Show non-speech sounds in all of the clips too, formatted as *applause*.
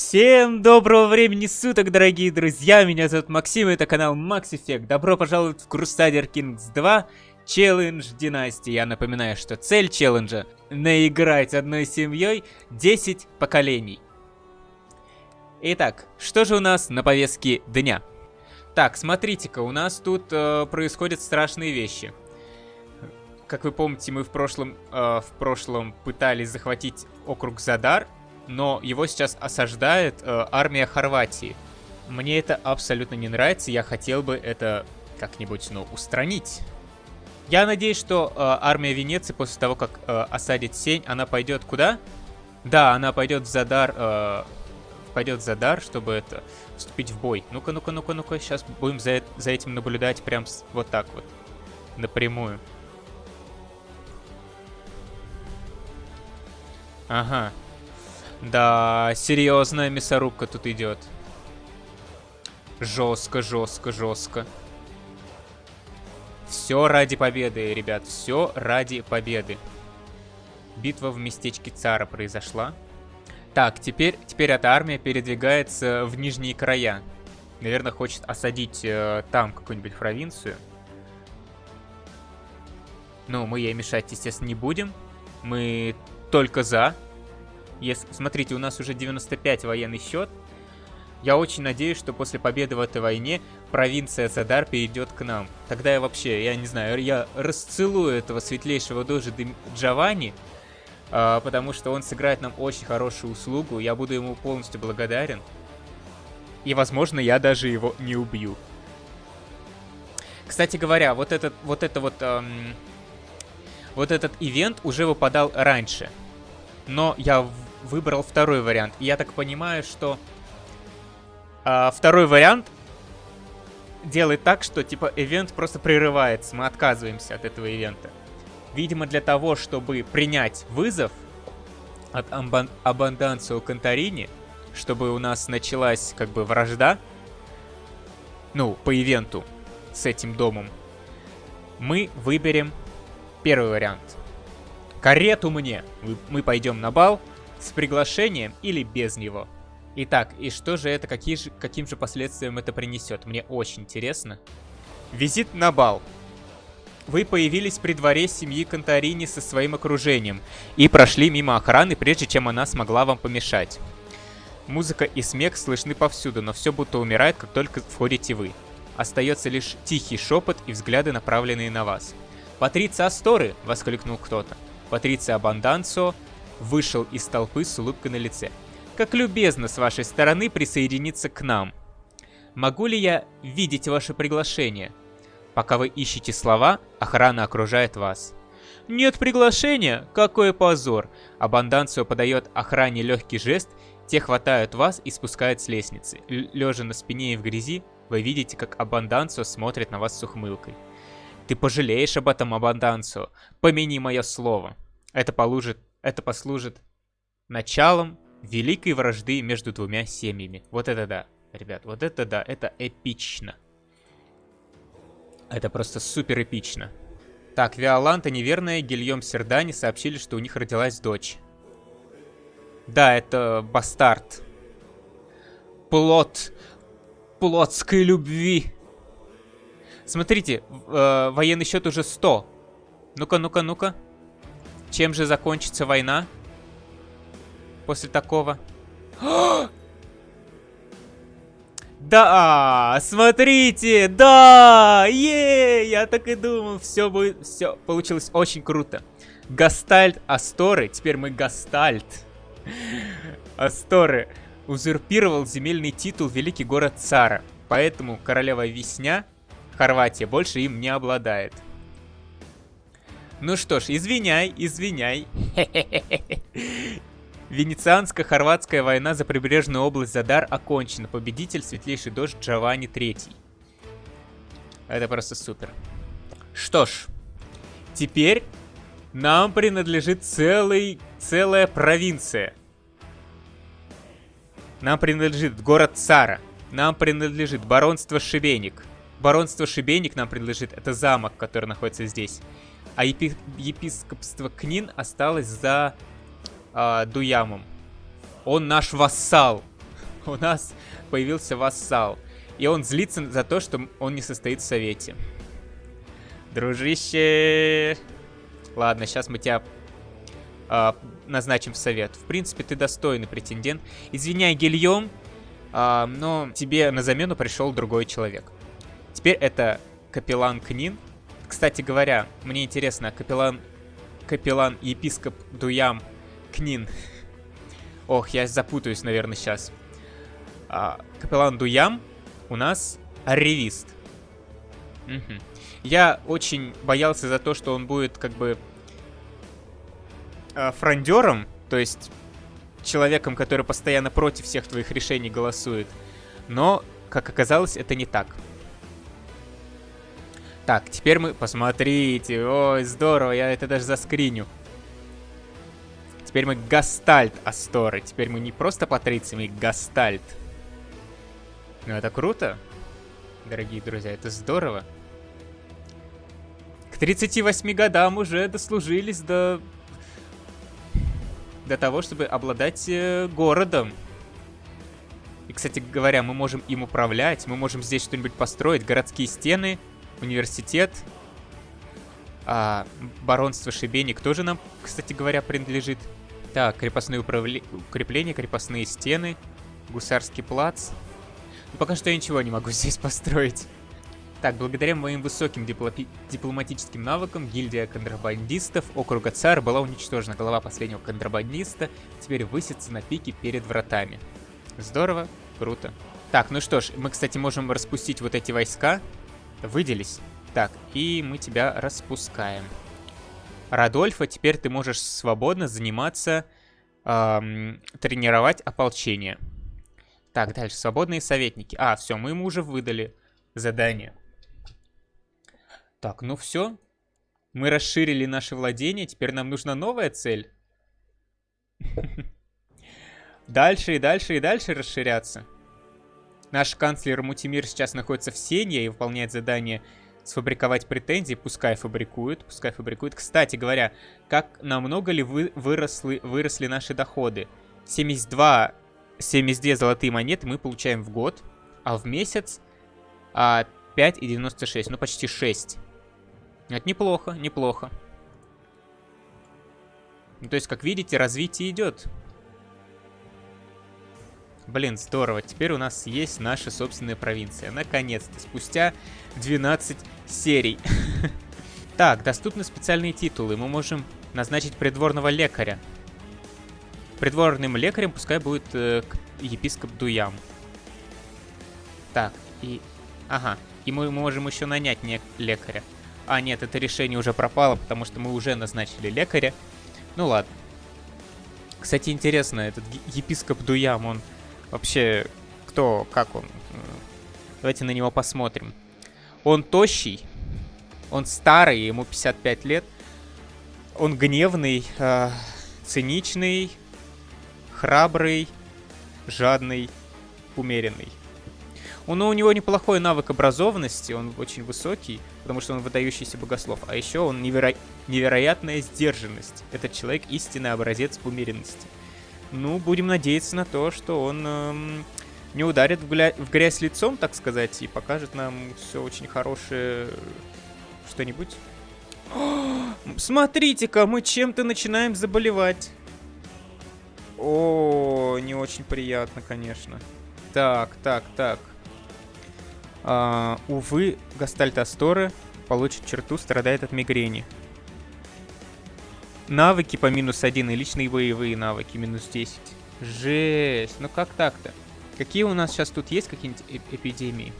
Всем доброго времени суток, дорогие друзья! Меня зовут Максим, это канал Max Effect. Добро пожаловать в Crusader Kings 2 Челлендж Династии. Я напоминаю, что цель челленджа — наиграть одной семьей 10 поколений. Итак, что же у нас на повестке дня? Так, смотрите-ка, у нас тут э, происходят страшные вещи. Как вы помните, мы в прошлом, э, в прошлом пытались захватить округ Задар, но его сейчас осаждает э, армия Хорватии. Мне это абсолютно не нравится, я хотел бы это как-нибудь, ну, устранить. Я надеюсь, что э, армия Венеции после того, как э, осадит Сень, она пойдет куда? Да, она пойдет в Задар, э, пойдет в Задар, чтобы это, вступить в бой. Ну-ка, ну-ка, ну-ка, ну-ка, сейчас будем за, за этим наблюдать прям с, вот так вот, напрямую. Ага, да, серьезная мясорубка тут идет. Жестко, жестко, жестко. Все ради победы, ребят, все ради победы. Битва в местечке Цара произошла. Так, теперь, теперь эта армия передвигается в нижние края. Наверное, хочет осадить э, там какую-нибудь провинцию. Ну, мы ей мешать, естественно, не будем. Мы только за. Если, смотрите, у нас уже 95 военный счет. Я очень надеюсь, что после победы в этой войне провинция Задар перейдет к нам. Тогда я вообще, я не знаю, я расцелую этого светлейшего дожи Джованни, э, потому что он сыграет нам очень хорошую услугу. Я буду ему полностью благодарен. И, возможно, я даже его не убью. Кстати говоря, вот этот вот это вот эм, вот этот ивент уже выпадал раньше, но я выбрал второй вариант. Я так понимаю, что э, второй вариант делает так, что типа ивент просто прерывается, мы отказываемся от этого ивента. Видимо, для того, чтобы принять вызов от Абанданцио Конторини, чтобы у нас началась как бы вражда, ну, по ивенту с этим домом, мы выберем первый вариант. Карету мне. Мы пойдем на бал, с приглашением или без него. Итак, и что же это, какие же, каким же последствиям это принесет? Мне очень интересно. Визит на бал. Вы появились при дворе семьи Конторини со своим окружением и прошли мимо охраны, прежде чем она смогла вам помешать. Музыка и смех слышны повсюду, но все будто умирает, как только входите вы. Остается лишь тихий шепот и взгляды, направленные на вас. «Патриция Асторы!» — воскликнул кто-то. «Патриция Абанданцо!» Вышел из толпы с улыбкой на лице. «Как любезно с вашей стороны присоединиться к нам. Могу ли я видеть ваше приглашение?» Пока вы ищете слова, охрана окружает вас. «Нет приглашения? Какой позор!» Абанданцио подает охране легкий жест, те хватают вас и спускают с лестницы. Лежа на спине и в грязи, вы видите, как Абанданцио смотрит на вас с ухмылкой. Ты пожалеешь об этом, Абанданцио. Помяни мое слово. Это положит это послужит началом великой вражды между двумя семьями. Вот это да, ребят, вот это да, это эпично. Это просто супер эпично. Так, Виоланта неверная, Гильем Сердани сообщили, что у них родилась дочь. Да, это бастард. Плод. Плотской любви. Смотрите, э, военный счет уже 100. Ну-ка, ну-ка, ну-ка. Чем же закончится война? После такого. *gasps* Да, смотрите, да, е, я так и думал, все будет, все получилось очень круто. Гастальт Асторы, теперь мы Гастальт. *laughs* Асторы узурпировал земельный титул Великий город Цара, поэтому королева Весня, Хорватия, больше им не обладает. Ну что ж, извиняй, извиняй. Венецианско-хорватская война за прибрежную область Задар окончена. Победитель светлейший дождь Джованни Третий. Это просто супер. Что ж, теперь нам принадлежит целый, целая провинция. Нам принадлежит город Цара. Нам принадлежит баронство Шибеник. Баронство Шибеник нам принадлежит. Это замок, который находится здесь а епи епископство Книн осталось за э, Дуямом. Он наш вассал. *laughs* у нас появился вассал. И он злится за то, что он не состоит в совете. Дружище... Ладно, сейчас мы тебя э, назначим в совет. В принципе, ты достойный претендент. Извиняй, Гильем, э, но тебе на замену пришел другой человек. Теперь это капеллан Книн. Кстати говоря, мне интересно, капеллан, капеллан епископ Дуям Книн. Ох, я запутаюсь, наверное, сейчас. А, капеллан Дуям у нас ревист. Угу. Я очень боялся за то, что он будет как бы э, фрондером, то есть человеком, который постоянно против всех твоих решений голосует. Но, как оказалось, это не так. Так, теперь мы... Посмотрите, ой, здорово, я это даже заскриню. Теперь мы Гастальт Асторы. Теперь мы не просто патриции, мы Гастальт. Ну это круто, дорогие друзья, это здорово. К 38 годам уже дослужились до... До того, чтобы обладать э, городом. И, кстати говоря, мы можем им управлять, мы можем здесь что-нибудь построить. Городские стены, университет. А, баронство Шибеник тоже нам, кстати говоря, принадлежит. Так, крепостные управле... укрепления, крепостные стены, гусарский плац. Но пока что я ничего не могу *laughs* здесь построить. Так, благодаря моим высоким дипломи дипломатическим навыкам, гильдия контрабандистов округа Цар была уничтожена. Голова последнего контрабандиста теперь высится на пике перед вратами. Здорово, круто. Так, ну что ж, мы, кстати, можем распустить вот эти войска. Выделись. Так, и мы тебя распускаем. Радольфа, теперь ты можешь свободно заниматься, эм, тренировать ополчение. Так, дальше. Свободные советники. А, все, мы ему уже выдали задание. Так, ну все. Мы расширили наше владение. Теперь нам нужна новая цель. *laughs* Дальше и дальше и дальше расширяться. Наш канцлер Мутимир сейчас находится в Сенье и выполняет задание сфабриковать претензии. Пускай фабрикует, пускай фабрикует. Кстати говоря, как намного ли вы, выросли, выросли наши доходы? 72 72 золотые монеты мы получаем в год, а в месяц а, 5,96, ну почти 6. Это неплохо, неплохо. Ну, то есть, как видите, развитие идет. Блин, здорово. Теперь у нас есть наша собственная провинция. Наконец-то, спустя 12 серий. *laughs* Так, доступны специальные титулы. Мы можем назначить придворного лекаря. Придворным лекарем пускай будет э, епископ Дуям. Так, и... Ага, и мы можем еще нанять не лекаря. А, нет, это решение уже пропало, потому что мы уже назначили лекаря. Ну ладно. Кстати, интересно, этот епископ Дуям, он вообще... Кто, как он? Давайте на него посмотрим. Он тощий, он старый, ему 55 лет. Он гневный, э, циничный, храбрый, жадный, умеренный. Он, у него неплохой навык образованности, он очень высокий, потому что он выдающийся богослов. А еще он неверо... невероятная сдержанность. Этот человек истинный образец умеренности. Ну, будем надеяться на то, что он эм, не ударит в, гля... в грязь лицом, так сказать, и покажет нам все очень хорошее что-нибудь. *gasps* Смотрите-ка, мы чем-то начинаем заболевать. О, не очень приятно, конечно. Так, так, так. А, увы, Гастальт Асторы получит черту, страдает от мигрени. Навыки по минус один и личные боевые навыки минус 10. Жесть, ну как так-то? Какие у нас сейчас тут есть какие-нибудь эп эпидемии?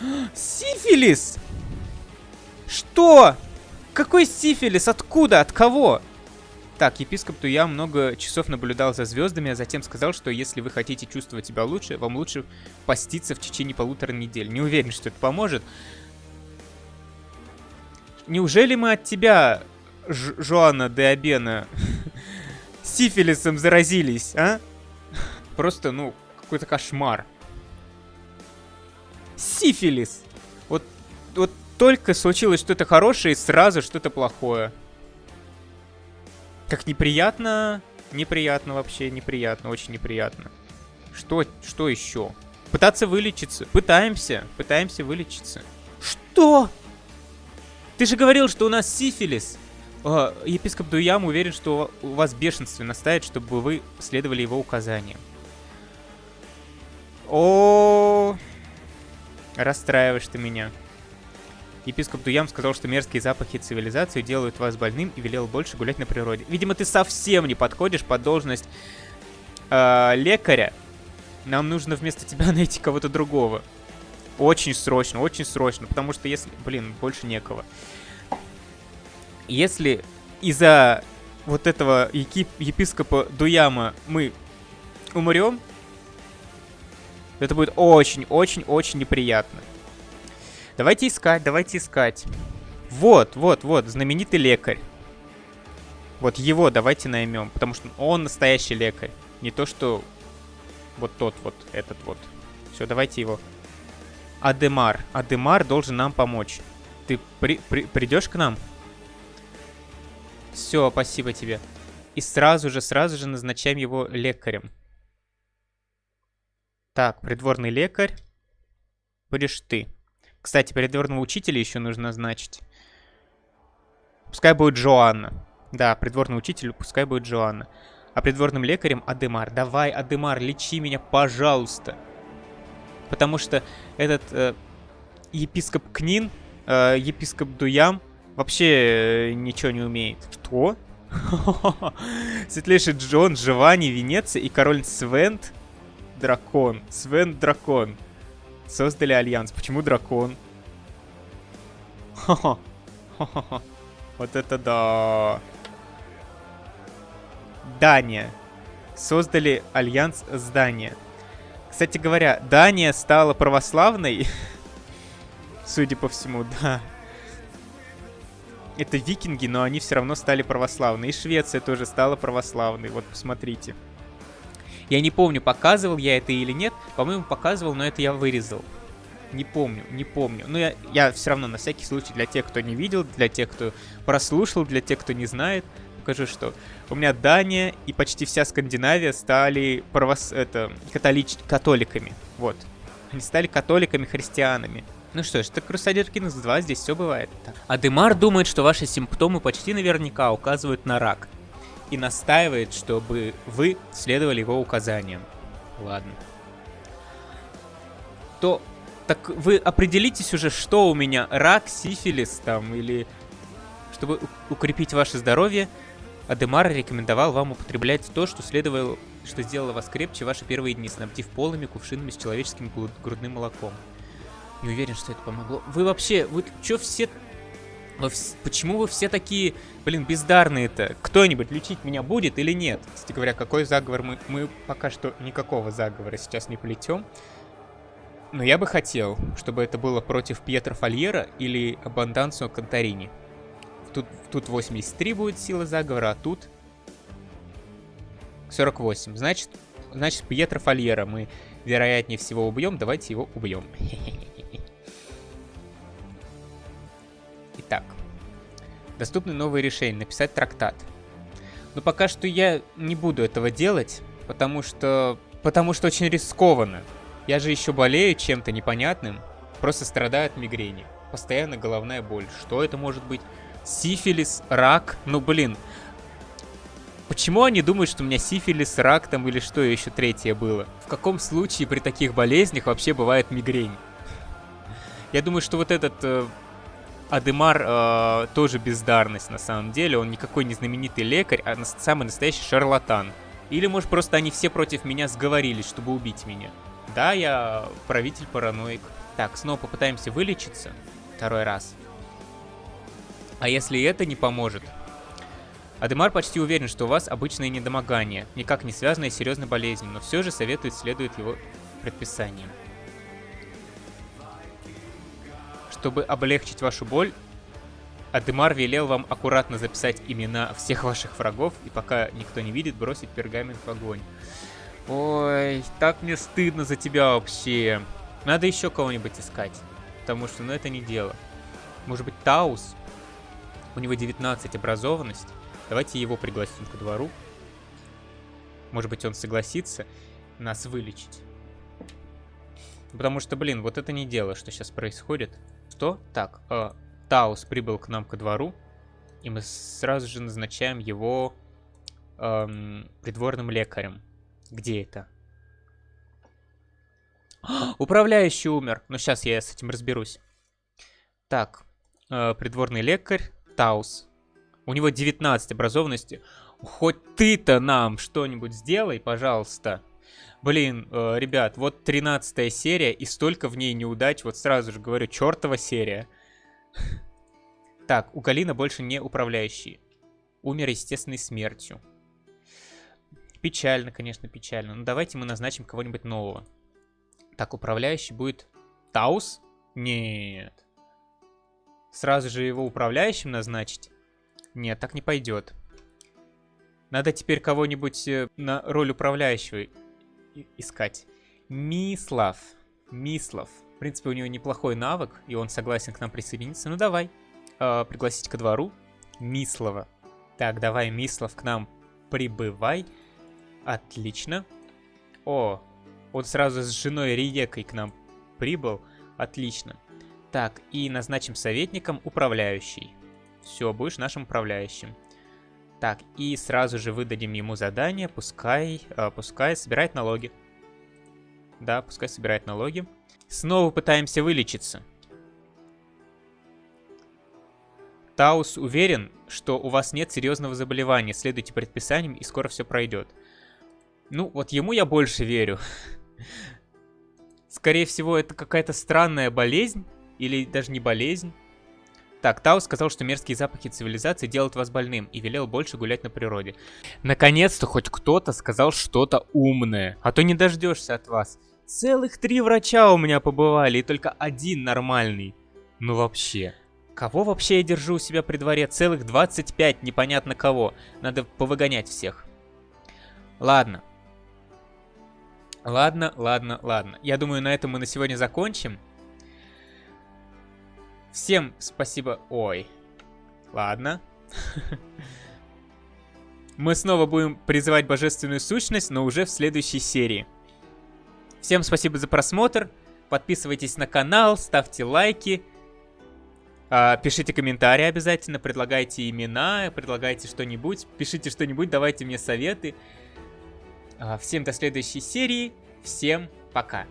*gasps* Сифилис! Что? Какой сифилис? Откуда? От кого? Так, епископ Туя много часов наблюдал за звездами, а затем сказал, что если вы хотите чувствовать себя лучше, вам лучше поститься в течение полутора недель. Не уверен, что это поможет. Неужели мы от тебя, Ж Жоанна де Абена, сифилисом заразились, а? Просто, ну, какой-то кошмар. Сифилис! Вот, вот только случилось что-то хорошее, и сразу что-то плохое. Как неприятно. Неприятно вообще, неприятно, очень неприятно. Что, что еще? Пытаться вылечиться. Пытаемся. Пытаемся вылечиться. Что? Ты же говорил, что у нас сифилис. Э, епископ Дуям уверен, что у вас бешенство настает, чтобы вы следовали его указаниям. О, расстраиваешь ты меня. Епископ Дуям сказал, что мерзкие запахи цивилизации делают вас больным и велел больше гулять на природе. Видимо, ты совсем не подходишь под должность э, лекаря. Нам нужно вместо тебя *laughs* найти кого-то другого. Очень срочно, очень срочно, потому что если... Блин, больше некого. Если из-за вот этого епи епископа Дуяма мы умрем, это будет очень-очень-очень неприятно. Давайте искать, давайте искать. Вот, вот, вот, знаменитый лекарь. Вот его давайте наймем, потому что он настоящий лекарь. Не то, что вот тот вот, этот вот. Все, давайте его. Адемар. Адемар должен нам помочь. Ты при, при, придешь к нам? Все, спасибо тебе. И сразу же, сразу же назначаем его лекарем. Так, придворный лекарь. Будешь ты. Кстати, придворного учителя еще нужно назначить. Пускай будет Джоанна. Да, придворный учитель, пускай будет Джоанна. А придворным лекарем Адемар. Давай, Адемар, лечи меня, пожалуйста. Потому что этот э, епископ Книн, э, епископ Дуям, вообще э, ничего не умеет. Что? *laughs* Светлейший Джон, Джованни, Венеция и король Свент Дракон. Свент Дракон. Создали альянс. Почему дракон? *laughs* Вот это да. Дания. Создали альянс с Данией. Кстати говоря, Дания стала православной. *laughs* Судя по всему, да. Это викинги, но они все равно стали православны. И Швеция тоже стала православной. Вот посмотрите. Я не помню, показывал я это или нет. По-моему, показывал, но это я вырезал. Не помню, не помню. Но я, я все равно на всякий случай для тех, кто не видел, для тех, кто прослушал, для тех, кто не знает, покажу, что у меня Дания и почти вся Скандинавия стали правос... это, католич... католиками. Вот. Они стали католиками, христианами. Ну что ж, это Crusader Kings 2, здесь все бывает. Адемар думает, что ваши симптомы почти наверняка указывают на рак. И настаивает, чтобы вы следовали его указаниям. Ладно. То так вы определитесь уже, что у меня, рак, сифилис там, или... Чтобы укрепить ваше здоровье, Адемар рекомендовал вам употреблять то, что следовало, что сделало вас крепче ваши первые дни, снабдив полыми кувшинами с человеческим грудным молоком. Не уверен, что это помогло. Вы вообще, вы что все... Вы, почему вы все такие, блин, бездарные-то? Кто-нибудь лечить меня будет или нет? Кстати говоря, какой заговор мы... Мы пока что никакого заговора сейчас не плетем. Но я бы хотел, чтобы это было против Пьетро Фольера или Абандансо Конторини. Тут, тут 83 будет сила заговора, а тут 48. Значит, значит Пьетро Фольера мы вероятнее всего убьем. Давайте его убьем. Итак. *laughs* Доступны новые решения. Написать трактат. Но пока что я не буду этого делать, потому что... Потому что очень рискованно. Я же еще болею чем-то непонятным. Просто страдаю от мигрени. Постоянно головная боль. Что это может быть? Сифилис, рак? Ну, блин. Почему они думают, что у меня сифилис, рак там или что еще третье было? В каком случае при таких болезнях вообще бывает мигрень? Я думаю, что вот этот э, Адемар э, тоже бездарность на самом деле. Он никакой не знаменитый лекарь, а самый настоящий шарлатан. Или, может, просто они все против меня сговорились, чтобы убить меня. Да, я правитель-параноик. Так, снова попытаемся вылечиться. Второй раз. А если это не поможет? Адемар почти уверен, что у вас обычное недомогание, никак не связанное с серьезной болезнью, но все же советует следовать его предписаниям. Чтобы облегчить вашу боль, Адемар велел вам аккуратно записать имена всех ваших врагов и пока никто не видит, бросить пергамент в огонь. Ой, так мне стыдно за тебя вообще. Надо еще кого-нибудь искать. Потому что, ну, это не дело. Может быть, Таус? У него 19 образованность. Давайте его пригласим ко двору. Может быть, он согласится. нас вылечить. Потому что, блин, вот это не дело, что сейчас происходит. Что? Так, э, Таус прибыл к нам ко двору, и мы сразу же назначаем его эм, придворным лекарем. Где это? *gasps* Управляющий умер. Ну, сейчас я с этим разберусь. Так, э, придворный лекарь Таус. У него 19 образованности. Хоть ты-то нам что-нибудь сделай, пожалуйста. Блин, э, ребят, вот 13 серия, и столько в ней неудач. Вот сразу же говорю, чертова серия. *laughs* Так, у Галина больше не управляющий. Умер естественной смертью. Печально, конечно, печально. Но давайте мы назначим кого-нибудь нового. Так, управляющий будет Таус? Нет. Сразу же его управляющим назначить? Нет, так не пойдет. Надо теперь кого-нибудь э, на роль управляющего искать. Мислав. Мислав. В принципе, у него неплохой навык, и он согласен к нам присоединиться. Ну давай. Э, пригласить ко двору. Мислова. Так, давай, Мислав, к нам прибывай. Отлично. О, он сразу с женой Риекой к нам прибыл. Отлично. Так, и назначим советником управляющий. Все, будешь нашим управляющим. Так, и сразу же выдадим ему задание, пускай, э, пускай собирает налоги. Да, пускай собирает налоги. Снова пытаемся вылечиться. Таус уверен, что у вас нет серьезного заболевания, следуйте предписаниям и скоро все пройдет. Ну, вот ему я больше верю. Скорее всего, это какая-то странная болезнь. Или даже не болезнь. Так, Тау сказал, что мерзкие запахи цивилизации делают вас больным и велел больше гулять на природе. Наконец-то хоть кто-то сказал что-то умное, а то не дождешься от вас. Целых три врача у меня побывали, и только один нормальный. Ну вообще. Кого вообще я держу у себя при дворе? Целых 25, непонятно кого. Надо повыгонять всех. Ладно, Ладно, ладно, ладно. Я думаю, на этом мы на сегодня закончим. Всем спасибо. Ой. Ладно. *laughs* Мы снова будем призывать божественную сущность, но уже в следующей серии. Всем спасибо за просмотр. Подписывайтесь на канал, ставьте лайки. А, пишите комментарии обязательно, предлагайте имена, предлагайте что-нибудь. Пишите что-нибудь, давайте мне советы. А, всем до следующей серии. Всем пока.